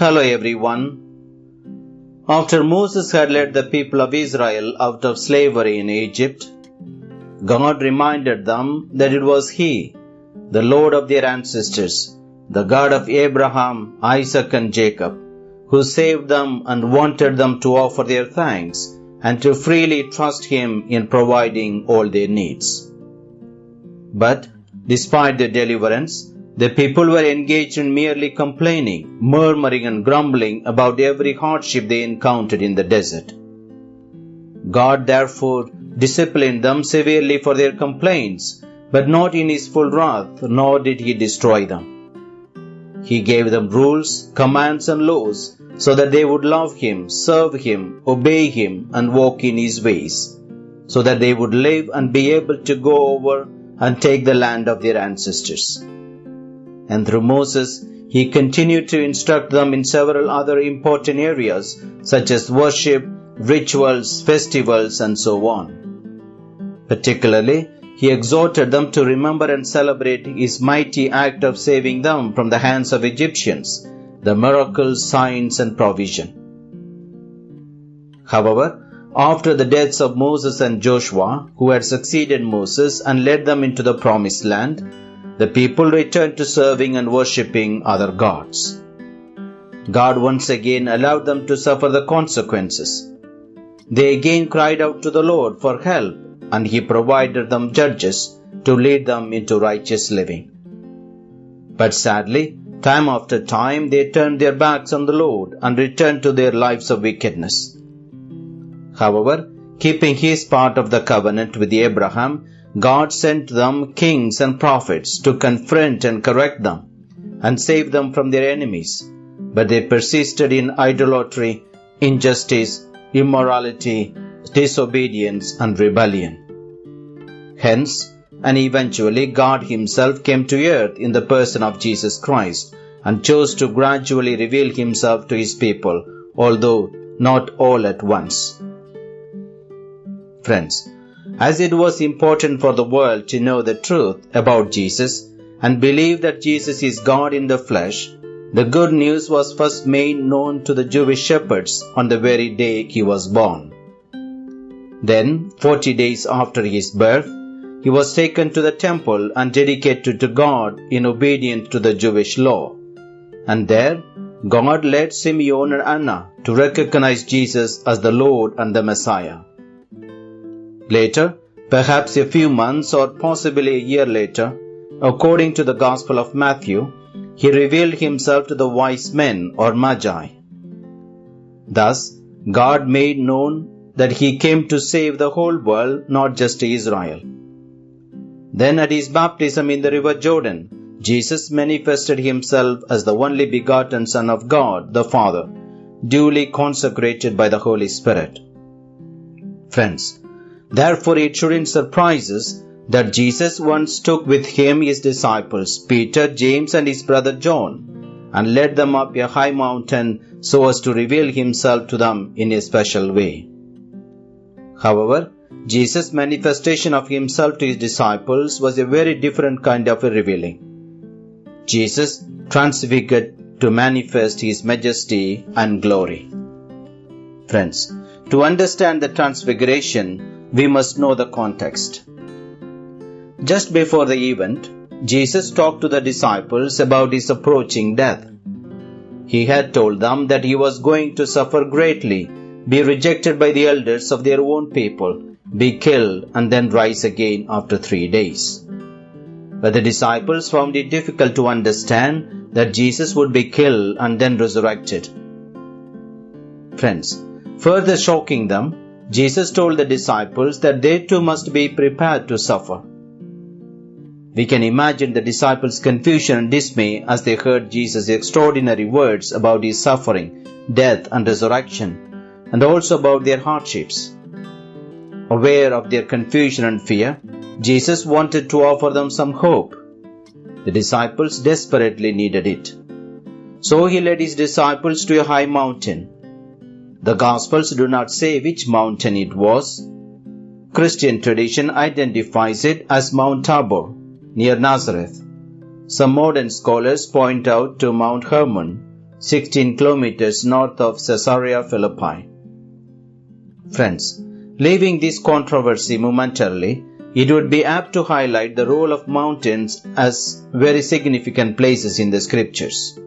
Hello everyone. After Moses had led the people of Israel out of slavery in Egypt, God reminded them that it was He, the Lord of their ancestors, the God of Abraham, Isaac, and Jacob, who saved them and wanted them to offer their thanks and to freely trust Him in providing all their needs. But, despite the deliverance, the people were engaged in merely complaining, murmuring, and grumbling about every hardship they encountered in the desert. God therefore disciplined them severely for their complaints, but not in his full wrath, nor did he destroy them. He gave them rules, commands, and laws so that they would love him, serve him, obey him, and walk in his ways, so that they would live and be able to go over and take the land of their ancestors. And through Moses, he continued to instruct them in several other important areas such as worship, rituals, festivals, and so on. Particularly, he exhorted them to remember and celebrate his mighty act of saving them from the hands of Egyptians, the miracles, signs, and provision. However, after the deaths of Moses and Joshua, who had succeeded Moses and led them into the promised land, the people returned to serving and worshipping other gods. God once again allowed them to suffer the consequences. They again cried out to the Lord for help, and He provided them judges to lead them into righteous living. But sadly, time after time they turned their backs on the Lord and returned to their lives of wickedness. However, keeping his part of the covenant with Abraham, God sent them kings and prophets to confront and correct them and save them from their enemies. But they persisted in idolatry, injustice, immorality, disobedience, and rebellion. Hence, and eventually God Himself came to earth in the person of Jesus Christ and chose to gradually reveal Himself to His people, although not all at once. Friends, as it was important for the world to know the truth about Jesus and believe that Jesus is God in the flesh, the good news was first made known to the Jewish shepherds on the very day he was born. Then, forty days after his birth, he was taken to the temple and dedicated to God in obedience to the Jewish law. And there, God led Simeon and Anna to recognize Jesus as the Lord and the Messiah. Later, perhaps a few months or possibly a year later, according to the Gospel of Matthew, he revealed himself to the wise men or magi. Thus, God made known that he came to save the whole world, not just Israel. Then at his baptism in the river Jordan, Jesus manifested himself as the only begotten Son of God, the Father, duly consecrated by the Holy Spirit. Friends, therefore it shouldn't surprise us that Jesus once took with him his disciples, Peter, James, and his brother John, and led them up a high mountain so as to reveal himself to them in a special way. However, Jesus' manifestation of himself to his disciples was a very different kind of a revealing. Jesus transfigured to manifest his majesty and glory. Friends, to understand the transfiguration, we must know the context. Just before the event, Jesus talked to the disciples about his approaching death. He had told them that he was going to suffer greatly, be rejected by the elders of their own people, be killed, and then rise again after three days. But the disciples found it difficult to understand that Jesus would be killed and then resurrected. Friends, further shocking them, Jesus told the disciples that they too must be prepared to suffer. We can imagine the disciples' confusion and dismay as they heard Jesus' extraordinary words about his suffering, death, and resurrection, and also about their hardships. Aware of their confusion and fear, Jesus wanted to offer them some hope. The disciples desperately needed it. So he led his disciples to a high mountain. The Gospels do not say which mountain it was. Christian tradition identifies it as Mount Tabor, near Nazareth. Some modern scholars point out to Mount Hermon, 16 kilometers north of Caesarea Philippi. Friends, leaving this controversy momentarily, it would be apt to highlight the role of mountains as very significant places in the scriptures.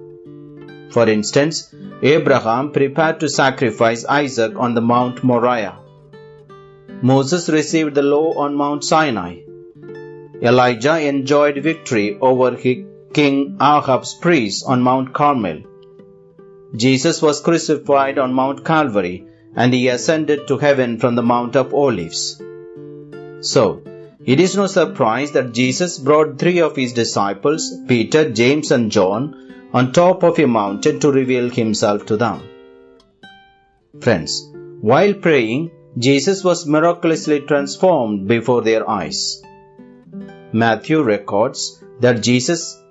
For instance, Abraham prepared to sacrifice Isaac on the Mount Moriah. Moses received the law on Mount Sinai. Elijah enjoyed victory over King Ahab's priests on Mount Carmel. Jesus was crucified on Mount Calvary and he ascended to heaven from the Mount of Olives. So, it is no surprise that Jesus brought three of his disciples, Peter, James, and John, on top of a mountain to reveal himself to them. Friends, while praying, Jesus was miraculously transformed before their eyes. Matthew records that Jesus'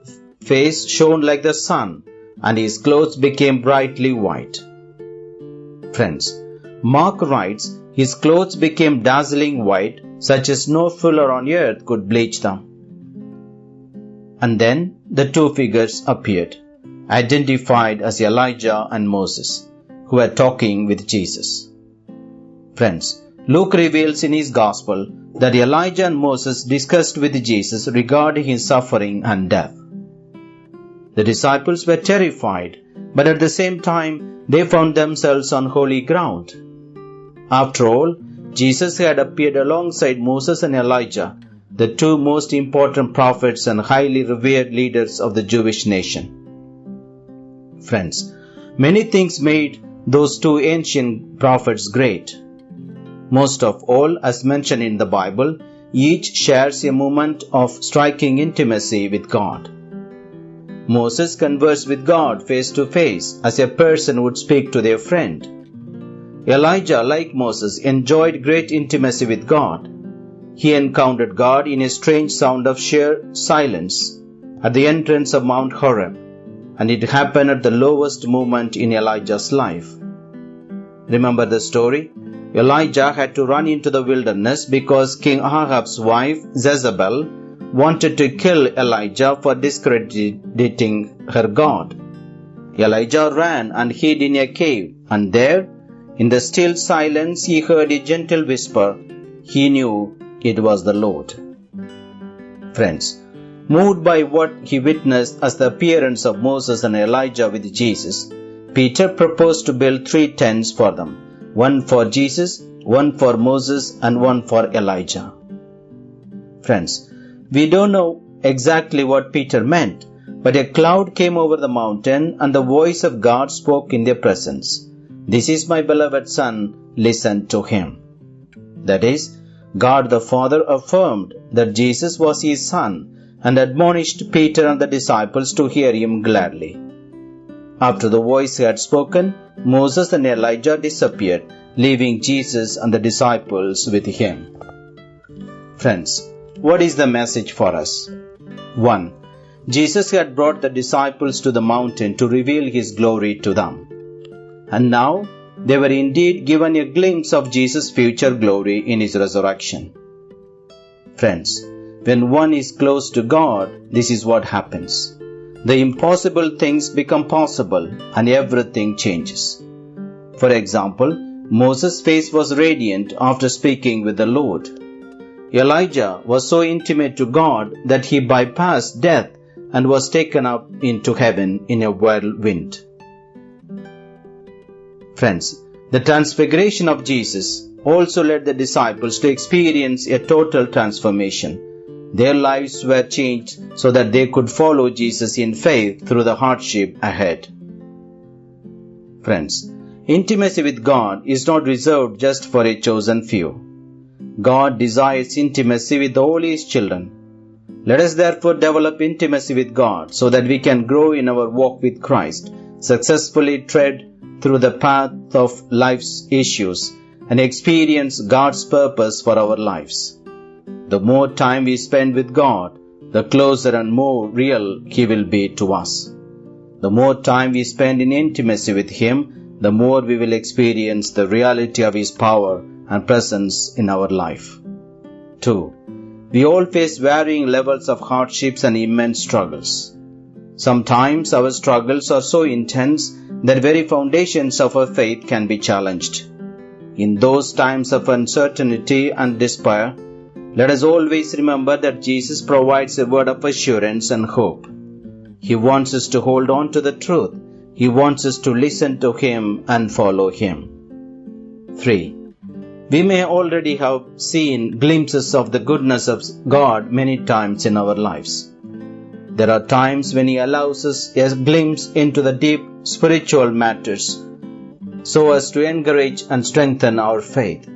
face shone like the sun and his clothes became brightly white. Friends, Mark writes, his clothes became dazzling white, such as no fuller on earth could bleach them. And then the two figures appeared, identified as Elijah and Moses, who were talking with Jesus. Friends, Luke reveals in his Gospel that Elijah and Moses discussed with Jesus regarding his suffering and death. The disciples were terrified, but at the same time they found themselves on holy ground. After all, Jesus had appeared alongside Moses and Elijah, the two most important prophets and highly revered leaders of the Jewish nation. Friends, many things made those two ancient prophets great. Most of all, as mentioned in the Bible, each shares a moment of striking intimacy with God. Moses conversed with God face to face as a person would speak to their friend. Elijah, like Moses, enjoyed great intimacy with God. He encountered God in a strange sound of sheer silence at the entrance of Mount Horeb, and it happened at the lowest moment in Elijah's life. Remember the story? Elijah had to run into the wilderness because King Ahab's wife, Jezebel, wanted to kill Elijah for discrediting her God. Elijah ran and hid in a cave, and there in the still silence, he heard a gentle whisper. He knew it was the Lord. Friends, moved by what he witnessed as the appearance of Moses and Elijah with Jesus, Peter proposed to build three tents for them one for Jesus, one for Moses, and one for Elijah. Friends, we don't know exactly what Peter meant, but a cloud came over the mountain and the voice of God spoke in their presence. This is my beloved Son, listen to him. That is, God the Father affirmed that Jesus was his Son and admonished Peter and the disciples to hear him gladly. After the voice had spoken, Moses and Elijah disappeared, leaving Jesus and the disciples with him. Friends, what is the message for us? 1. Jesus had brought the disciples to the mountain to reveal his glory to them and now they were indeed given a glimpse of Jesus' future glory in his resurrection. Friends, when one is close to God, this is what happens. The impossible things become possible and everything changes. For example, Moses' face was radiant after speaking with the Lord. Elijah was so intimate to God that he bypassed death and was taken up into heaven in a whirlwind. Friends, the transfiguration of Jesus also led the disciples to experience a total transformation. Their lives were changed so that they could follow Jesus in faith through the hardship ahead. Friends, intimacy with God is not reserved just for a chosen few. God desires intimacy with all His children. Let us therefore develop intimacy with God so that we can grow in our walk with Christ, successfully tread through the path of life's issues and experience God's purpose for our lives. The more time we spend with God, the closer and more real He will be to us. The more time we spend in intimacy with Him, the more we will experience the reality of His power and presence in our life. 2. We all face varying levels of hardships and immense struggles. Sometimes our struggles are so intense that very foundations of our faith can be challenged. In those times of uncertainty and despair, let us always remember that Jesus provides a word of assurance and hope. He wants us to hold on to the truth. He wants us to listen to Him and follow Him. 3. We may already have seen glimpses of the goodness of God many times in our lives. There are times when He allows us a glimpse into the deep spiritual matters so as to encourage and strengthen our faith.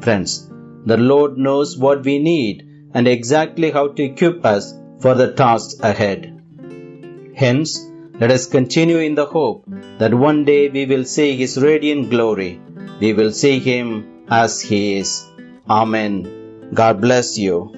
Friends, the Lord knows what we need and exactly how to equip us for the tasks ahead. Hence, let us continue in the hope that one day we will see His radiant glory. We will see Him as He is. Amen. God bless you.